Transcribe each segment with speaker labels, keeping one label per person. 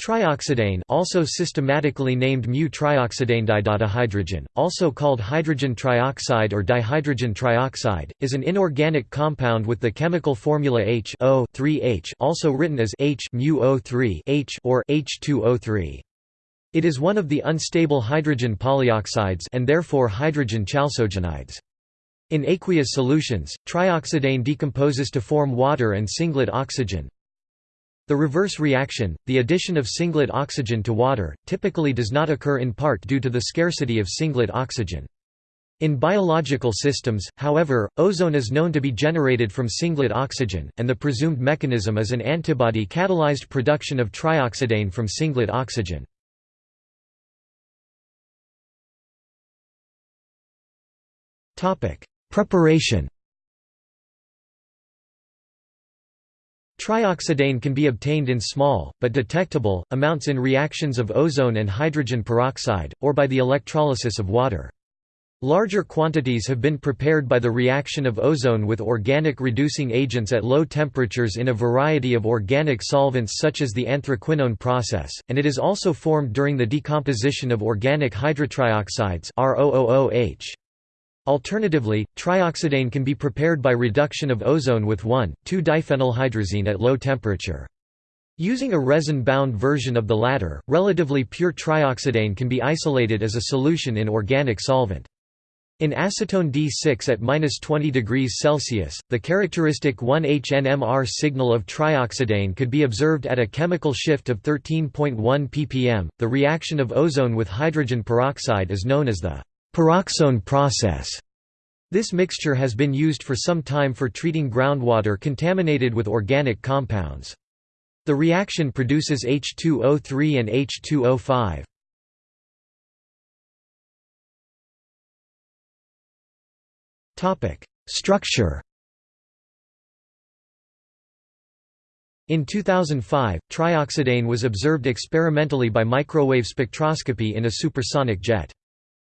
Speaker 1: Trioxidane also systematically named mu-trioxidane also called hydrogen trioxide or dihydrogen trioxide, is an inorganic compound with the chemical formula H 3H also written as H mu-O3 H or H2O3. It is one of the unstable hydrogen polyoxides and therefore hydrogen chalcogenides. In aqueous solutions, trioxidane decomposes to form water and singlet oxygen, the reverse reaction, the addition of singlet oxygen to water, typically does not occur in part due to the scarcity of singlet oxygen. In biological systems, however, ozone is known to be generated from singlet oxygen, and the presumed mechanism is an antibody-catalyzed production of trioxidane from singlet oxygen. Preparation Trioxidane can be obtained in small, but detectable, amounts in reactions of ozone and hydrogen peroxide, or by the electrolysis of water. Larger quantities have been prepared by the reaction of ozone with organic reducing agents at low temperatures in a variety of organic solvents such as the anthraquinone process, and it is also formed during the decomposition of organic hydrotrioxides. Alternatively, trioxidane can be prepared by reduction of ozone with 1,2-diphenylhydrazine at low temperature. Using a resin-bound version of the latter, relatively pure trioxidane can be isolated as a solution in organic solvent. In acetone D6 at -20 degrees Celsius, the characteristic 1-HNMR signal of trioxidane could be observed at a chemical shift of 13.1 ppm. The reaction of ozone with hydrogen peroxide is known as the Peroxone process. This mixture has been used for some time for treating groundwater contaminated with organic compounds. The reaction produces H2O3 and H2O5. Topic: Structure. In 2005, trioxidane was observed experimentally by microwave spectroscopy in a supersonic jet.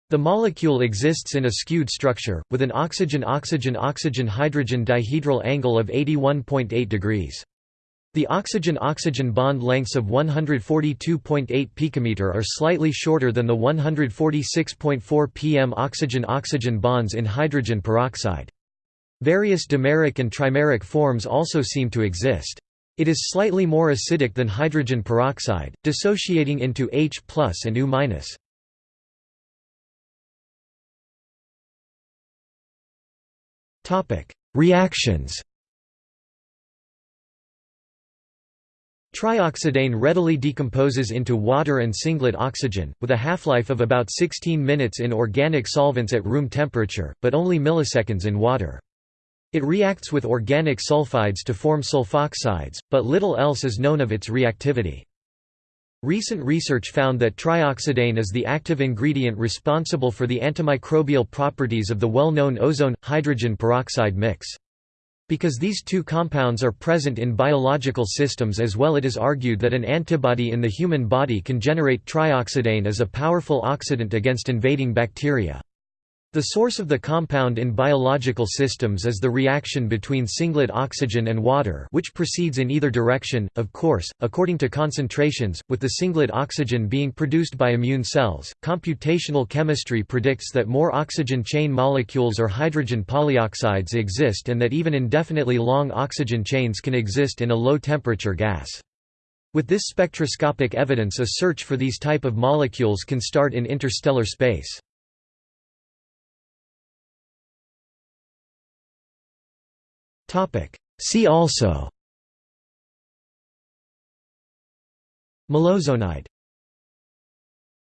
Speaker 1: The molecule exists in a skewed structure, with an oxygen-oxygen-oxygen-hydrogen dihedral angle of 81.8 degrees. The oxygen-oxygen bond lengths of 142.8 picometer are slightly shorter than the 146.4 pm oxygen-oxygen bonds in hydrogen peroxide. Various dimeric and trimeric forms also seem to exist. It is slightly more acidic than hydrogen peroxide, dissociating into H and U -. Topic: Reactions. Trioxidane readily decomposes into water and singlet oxygen, with a half-life of about 16 minutes in organic solvents at room temperature, but only milliseconds in water. It reacts with organic sulfides to form sulfoxides, but little else is known of its reactivity. Recent research found that trioxidane is the active ingredient responsible for the antimicrobial properties of the well-known ozone-hydrogen peroxide mix. Because these two compounds are present in biological systems as well it is argued that an antibody in the human body can generate trioxidane as a powerful oxidant against invading bacteria. The source of the compound in biological systems is the reaction between singlet oxygen and water which proceeds in either direction, of course, according to concentrations, with the singlet oxygen being produced by immune cells. Computational chemistry predicts that more oxygen chain molecules or hydrogen polyoxides exist and that even indefinitely long oxygen chains can exist in a low-temperature gas. With this spectroscopic evidence a search for these type of molecules can start in interstellar space. See also. Molozonide